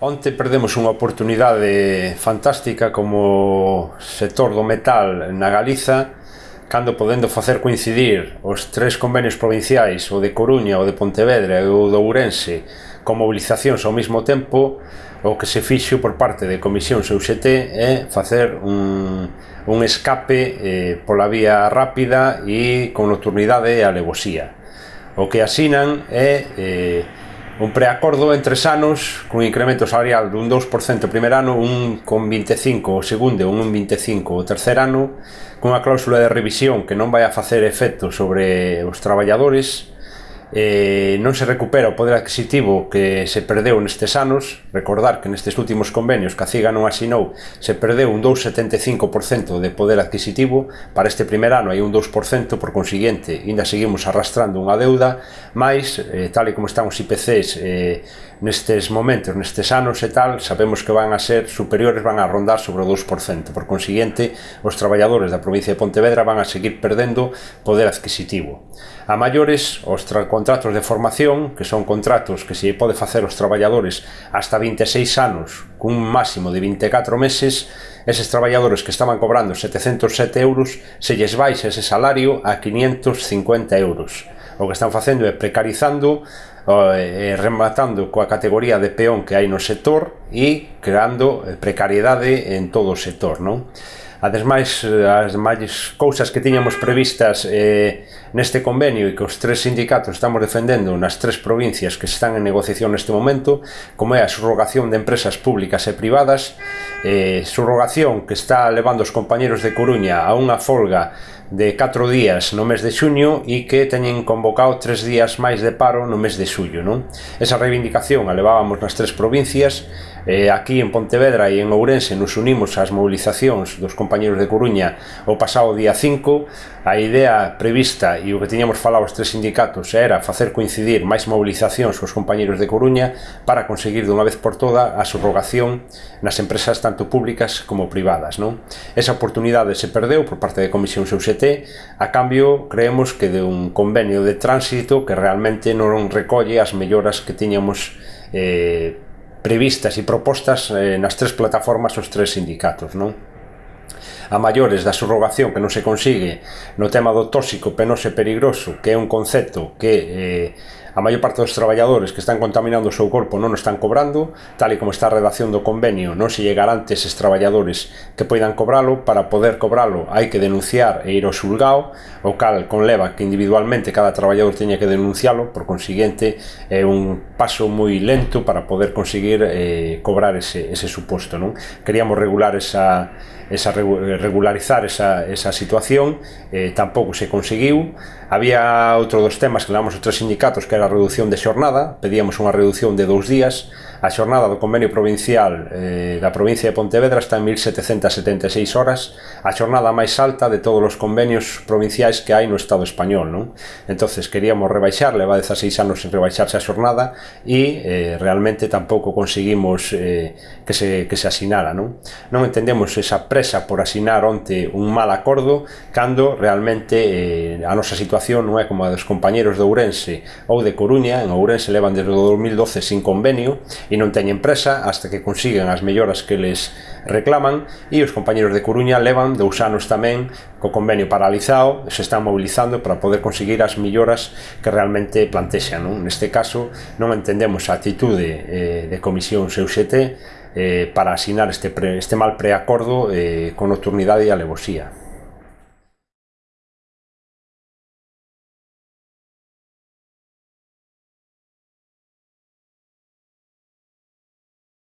Onte perdemos unha oportunidade fantástica como sector do metal na Galiza cando podendo facer coincidir os tres convenios provinciais, o de Coruña, o de Pontevedra e o de Ourense, con mobilizacións ao mesmo tempo, o que se fixo por parte de Comisión UGT é facer un, un escape eh, pola vía rápida e con nocturnidade e alevosía. O que asinan é eh, un preacordo en tres anos con incremento salarial dun 2% o primeiro ano, un con 25 o segundo, un 25 o terceiro ano, con unha cláusula de revisión que non vai a facer efecto sobre os traballadores, eh, non se recupera o poder adquisitivo que se perdeu nestes anos, recordar que nestes últimos convenios que a CIGA non asinou se perdeu un 2,75% de poder adquisitivo, para este primer ano hai un 2%, por consiguiente, ainda seguimos arrastrando unha deuda, máis, eh, tal e como están os IPCs eh, nestes momentos, nestes anos e tal, sabemos que van a ser superiores, van a rondar sobre o 2%, por consiguiente, os traballadores da provincia de Pontevedra van a seguir perdendo poder adquisitivo. A maiores, os contratos de formación, que son contratos que se pode facer os traballadores hasta 26 anos, cun máximo de 24 meses, eses traballadores que estaban cobrando 707 euros, se lles baixa ese salario a 550 euros. O que están facendo é precarizando eh, rematando coa categoría de peón que hai no sector e creando precariedade en todo o sector, non? Ademais, eh, as demais cousas que tiñamos previstas eh, neste convenio e que os tres sindicatos estamos defendendo nas tres provincias que están en negociación neste momento, como é a subrogación de empresas públicas e privadas, eh, subrogación que está levando os compañeros de Coruña a unha folga de 4 días no mes de xuño e que teñen convocado 3 días máis de paro no mes de xullo. Non? Esa reivindicación a levábamos nas tres provincias Eh, aquí en Pontevedra e en Ourense nos unimos ás movilizacións dos compañeros de Coruña o pasado día 5. A idea prevista e o que tiñamos falado os tres sindicatos era facer coincidir máis movilizacións cos compañeros de Coruña para conseguir dunha vez por toda a subrogación nas empresas tanto públicas como privadas. Non? Esa oportunidade se perdeu por parte de Comisión CUCT a cambio creemos que de un convenio de tránsito que realmente non recolle as melloras que tiñamos eh, previstas e propostas eh, nas tres plataformas os tres sindicatos, non? A maiores da subrogación que non se consigue no tema do tóxico, penoso e perigroso, que é un concepto que eh, A maior parte dos traballadores que están contaminando o seu corpo non o están cobrando, tal e como está a redacción do convenio, non se lle garante eses traballadores que poidan cobralo, para poder cobralo hai que denunciar e ir ao xulgao, o cal conleva que individualmente cada traballador teña que denuncialo, por consiguiente é un paso moi lento para poder conseguir eh, cobrar ese, ese suposto. Non? Queríamos regular esa, esa regularizar esa, esa situación, eh, tampouco se conseguiu. Había outro dos temas que levamos outros sindicatos que era reducción de xornada, pedíamos unha reducción de dous días, a xornada do convenio provincial eh, da provincia de Pontevedra está en 1776 horas, a xornada máis alta de todos os convenios provinciais que hai no Estado español. Non? entonces queríamos rebaixar, leva 16 anos en rebaixarse a xornada e eh, realmente tampouco conseguimos eh, que, se, que se asinara. Non? non entendemos esa presa por asinar onte un mal acordo cando realmente eh, a nosa situación non é como a dos compañeros de Ourense ou de de Coruña en Ourense levan desde o 2012 sin convenio e non teñen presa hasta que consigan as melloras que les reclaman e os compañeros de Coruña levan dous anos tamén co convenio paralizado se están mobilizando para poder conseguir as melloras que realmente plantexan. Non? Neste caso non entendemos a atitude eh, de Comisión CUCT eh, para asinar este, pre, este mal preacordo eh, con nocturnidade e alevosía.